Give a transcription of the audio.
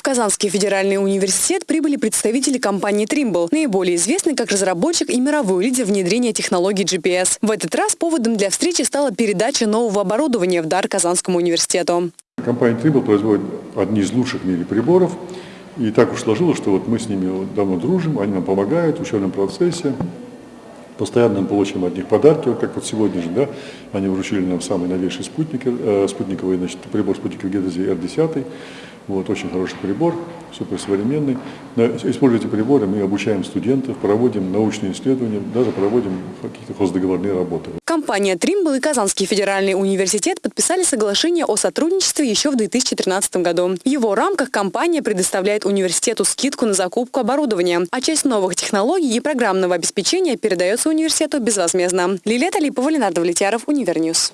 В Казанский федеральный университет прибыли представители компании Trimble, наиболее известный как разработчик и мировой лидер внедрения технологий GPS. В этот раз поводом для встречи стала передача нового оборудования в дар Казанскому университету. Компания Trimble производит одни из лучших в мире приборов. И так уж сложилось, что вот мы с ними давно дружим, они нам помогают в учебном процессе. Постоянно мы получаем от них подарки, вот как вот сегодня же, да, они вручили нам самый новейший спутник, э, спутниковый, значит, прибор спутниковой геодезии R10. Вот, очень хороший прибор, суперсовременный. Используя эти приборы, мы обучаем студентов, проводим научные исследования, даже проводим какие-то хоздоговорные работы. Компания Trimble и Казанский федеральный университет подписали соглашение о сотрудничестве еще в 2013 году. В его рамках компания предоставляет университету скидку на закупку оборудования, а часть новых технологий и программного обеспечения передается университету безвозмездно. Лилия Талипова, Ленар Давлетьяров, Univer News.